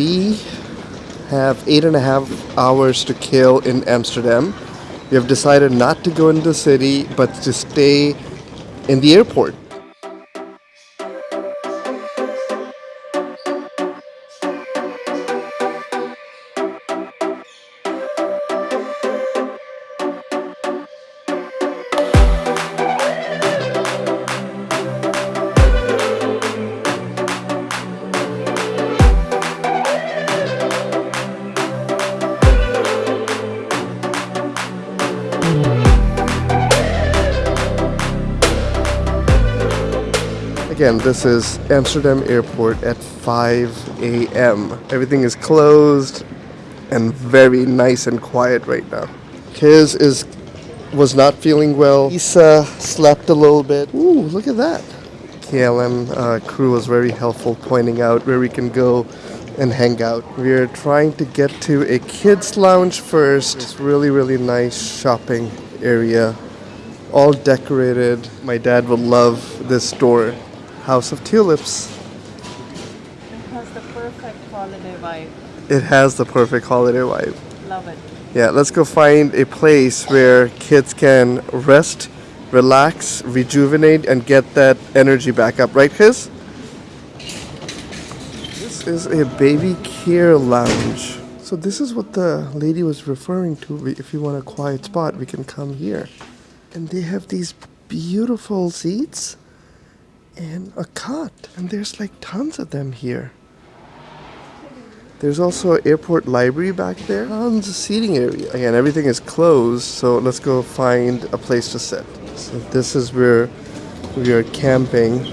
we have eight and a half hours to kill in Amsterdam. We have decided not to go into the city, but to stay in the airport. Again, this is Amsterdam Airport at 5 a.m. Everything is closed and very nice and quiet right now. Kiz is was not feeling well. Isa slept a little bit. Ooh, look at that. KLM uh, crew was very helpful pointing out where we can go and hang out. We're trying to get to a kids lounge first. It's really, really nice shopping area. All decorated. My dad would love this store. House of Tulips. It has the perfect holiday vibe. It has the perfect holiday vibe. Love it. Yeah, let's go find a place where kids can rest, relax, rejuvenate, and get that energy back up. Right, Kiz? This is a baby care lounge. So this is what the lady was referring to. If you want a quiet spot, we can come here. And they have these beautiful seats and a cot. And there's like tons of them here. There's also an airport library back there. Tons of seating area. Again, everything is closed, so let's go find a place to sit. So this is where we are camping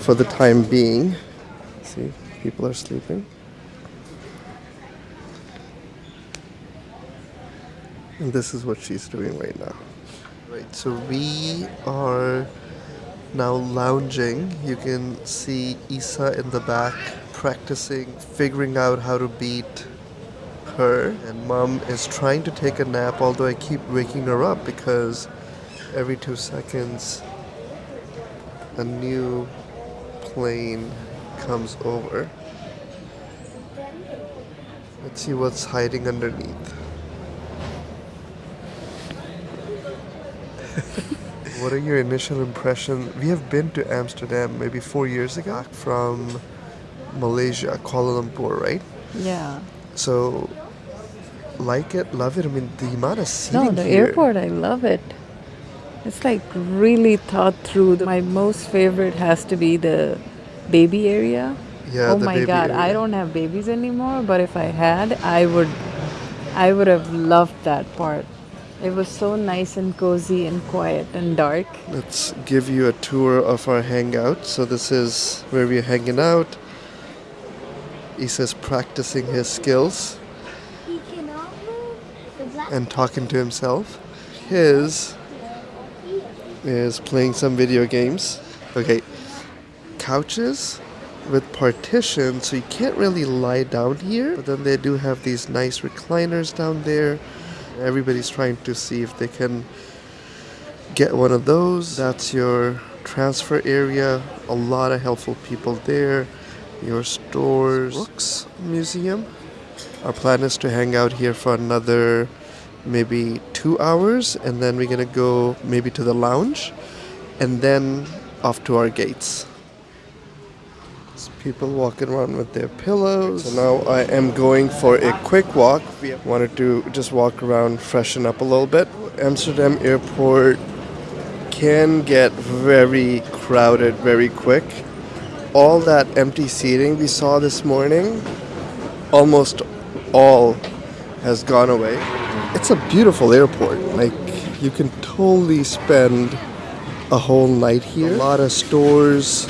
for the time being. See, people are sleeping. And this is what she's doing right now. Right, so we are now lounging. You can see Isa in the back practicing, figuring out how to beat her. And mom is trying to take a nap, although I keep waking her up because every two seconds a new plane comes over. Let's see what's hiding underneath. What are your initial impressions? We have been to Amsterdam maybe four years ago from Malaysia, Kuala Lumpur, right? Yeah. So, like it, love it. I mean, the amount of seating No, the here. airport, I love it. It's like really thought through. My most favorite has to be the baby area. Yeah, oh the my baby god, I don't have babies anymore, but if I had, I would I would have loved that part. It was so nice and cozy and quiet and dark. Let's give you a tour of our hangout. So this is where we're hanging out. Isa's practicing his skills and talking to himself. His is playing some video games. Okay, couches with partitions, so you can't really lie down here. But then they do have these nice recliners down there. Everybody's trying to see if they can get one of those. That's your transfer area. A lot of helpful people there. Your stores. Brooks Museum. Our plan is to hang out here for another maybe two hours, and then we're gonna go maybe to the lounge, and then off to our gates. People walking around with their pillows. So now I am going for a quick walk. Wanted to just walk around, freshen up a little bit. Amsterdam airport can get very crowded very quick. All that empty seating we saw this morning, almost all has gone away. It's a beautiful airport. Like you can totally spend a whole night here. A lot of stores,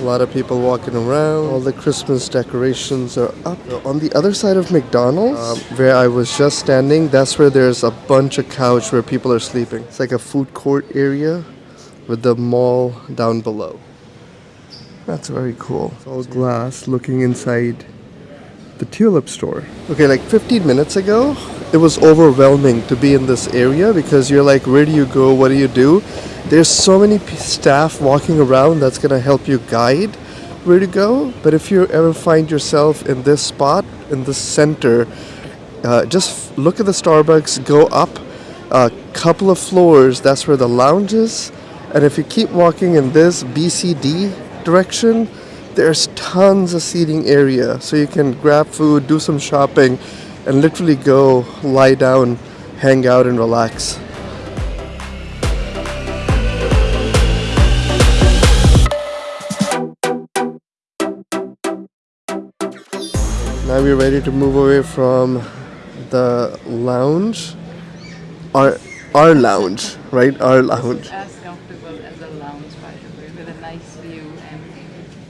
a lot of people walking around. All the Christmas decorations are up. On the other side of McDonald's, um, where I was just standing, that's where there's a bunch of couch where people are sleeping. It's like a food court area with the mall down below. That's very cool. It's all glass looking inside the tulip store. Okay, like 15 minutes ago, it was overwhelming to be in this area because you're like, where do you go? What do you do? There's so many staff walking around that's gonna help you guide, where to go, but if you ever find yourself in this spot, in the center, uh, just look at the Starbucks, go up a couple of floors, that's where the lounge is. And if you keep walking in this BCD direction, there's tons of seating area. So you can grab food, do some shopping, and literally go lie down, hang out, and relax. Now we're ready to move away from the lounge. Our our lounge, right? Our lounge. As comfortable as a lounge, by the way, with a nice view and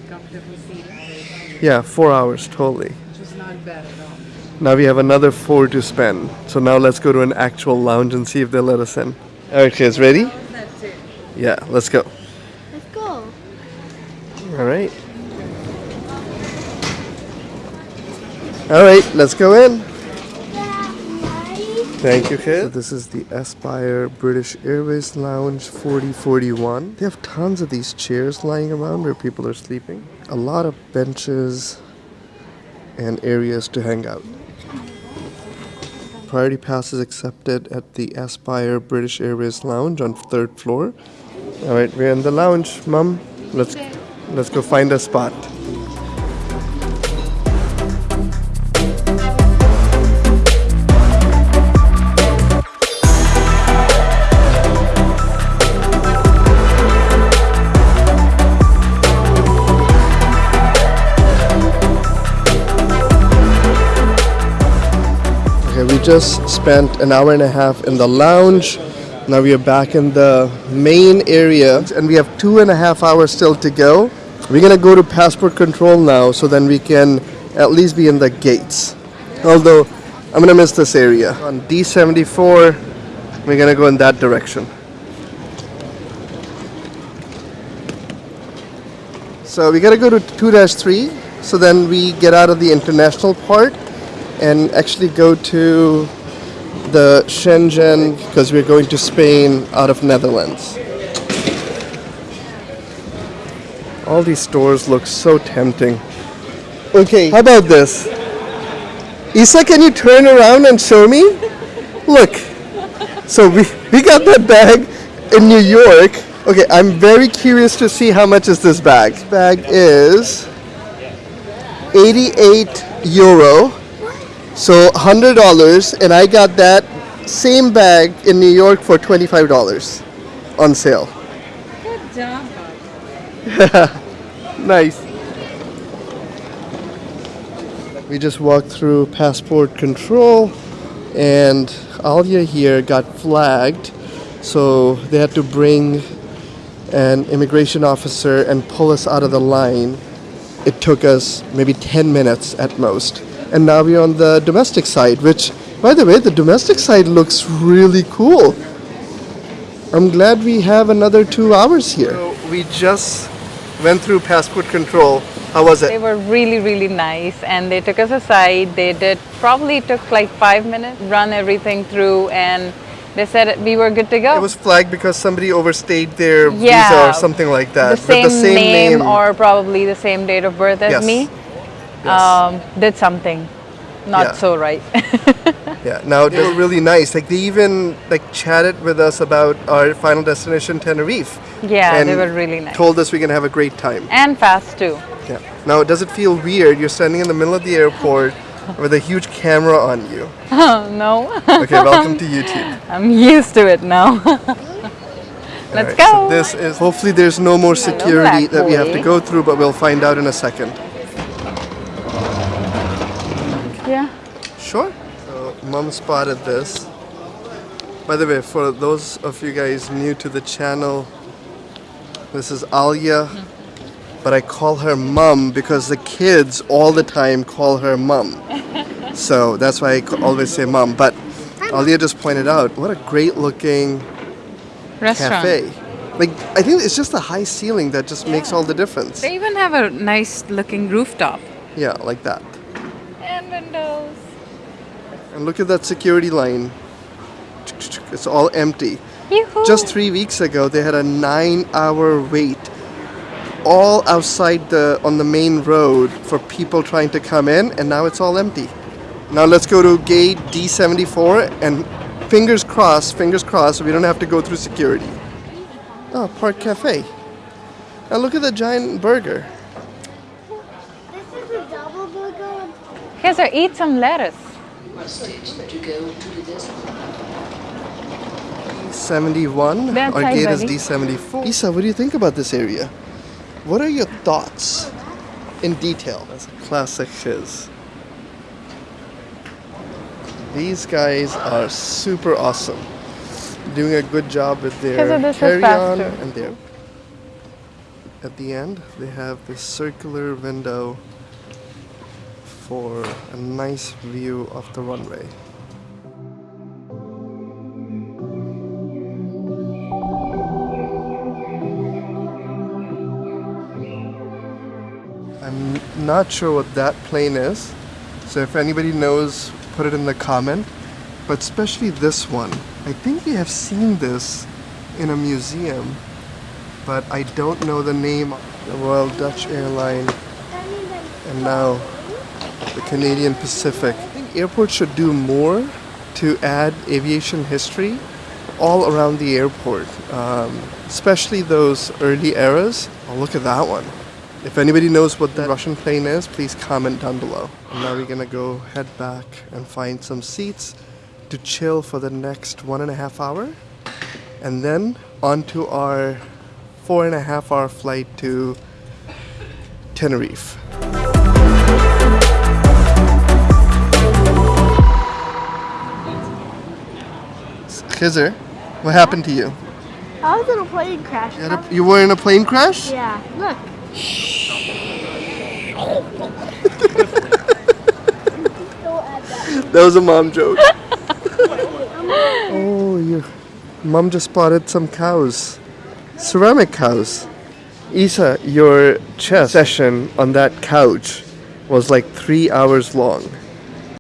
comfortable seating, Yeah, four hours totally. which is not bad at all. Now we have another four to spend. So now let's go to an actual lounge and see if they'll let us in. Alright kids, ready? That's it. Yeah, let's go. Let's go. Alright. Alright, let's go in. Thank you, kid. So this is the Aspire British Airways Lounge 4041. They have tons of these chairs lying around where people are sleeping. A lot of benches and areas to hang out. Priority pass is accepted at the Aspire British Airways Lounge on third floor. All right, we're in the lounge, Mom. Let's let's go find a spot. Just spent an hour and a half in the lounge. Now we are back in the main area, and we have two and a half hours still to go. We're gonna go to passport control now, so then we can at least be in the gates. Although I'm gonna miss this area. On D74, we're gonna go in that direction. So we gotta go to 2-3, so then we get out of the international part and actually go to the Schengen because we're going to Spain out of Netherlands. All these stores look so tempting. Okay, how about this? Isa, can you turn around and show me? Look. So we, we got that bag in New York. Okay, I'm very curious to see how much is this bag. This bag is 88 euro. So hundred dollars, and I got that same bag in New York for twenty-five dollars on sale. Good job. Nice. We just walked through passport control, and Alia here got flagged, so they had to bring an immigration officer and pull us out of the line. It took us maybe 10 minutes at most. And now we're on the domestic side, which, by the way, the domestic side looks really cool. I'm glad we have another two hours here. So we just went through passport control. How was it? They were really, really nice and they took us aside. They did probably took like five minutes, run everything through, and they said we were good to go. It was flagged because somebody overstayed their visa or something like the that. same, the same name, or probably the same date of birth as Yes. me. Yes. Um, did something not Yeah. so right. yeah. Now they were really nice. Like they even like chatted with us about our final destination, Tenerife. yeah, and they were really nice Told us we're gonna have a great time. and fast too. Yeah. Now does it feel weird? You're standing in the middle of the airport with a huge camera on you. Oh no, Okay, welcome to YouTube. I'm used to it now. Let's Alright, go. So this is hopefully there's no more security black that we have to go through, but we'll find out in a second. Yeah. Sure. So mom spotted this. By the way, for those of you guys new to the channel, this is Alia, but I call her mom because the kids all the time call her mom. so that's why I always say mom. But Alia just pointed out what a great looking Restaurant. cafe. Like I think it's just the high ceiling that just makes all the difference. They even have a nice looking rooftop. Yeah, like that. And look at that security line. It's all empty. Just three weeks ago, they had a nine hour wait all outside the on the main road for people trying to come in, and now it's all empty. Now let's go to gate D74 and fingers crossed, fingers crossed, we don't have to go through security. Oh, Park Cafe. Now look at the giant burger. This is a double burger. Here's eat some lettuce. Requested to go to the desk. 71. That's Our gate is. D74. Isa, what do you think about this area? What are your thoughts in detail? That's a classic shiz. These guys are super awesome. Doing a good job with their this carry on and their. At the end, they have this circular window for a nice view of the runway. I'm not sure what that plane is. So if anybody knows, put it in the comment. But especially this one. I think we have seen this in a museum, but I don't know the name. Of the Royal Dutch Airline and now the Canadian Pacific. I think airports should do more to add aviation history all around the airport, um, especially those early eras. Oh, look at that one. If anybody knows what that Russian plane is, please comment down below. And now we're gonna go head back and find some seats to chill for the next one and a half hour, and then on to our four and a half hour flight to Tenerife. Khizr, what happened to you? I was in a plane crash. You, a, you were in a plane crash? Yeah, look. That. That was a mom joke. oh, your mom just spotted some cows. Ceramic cows. Isa, your chess session on that couch was like three hours long.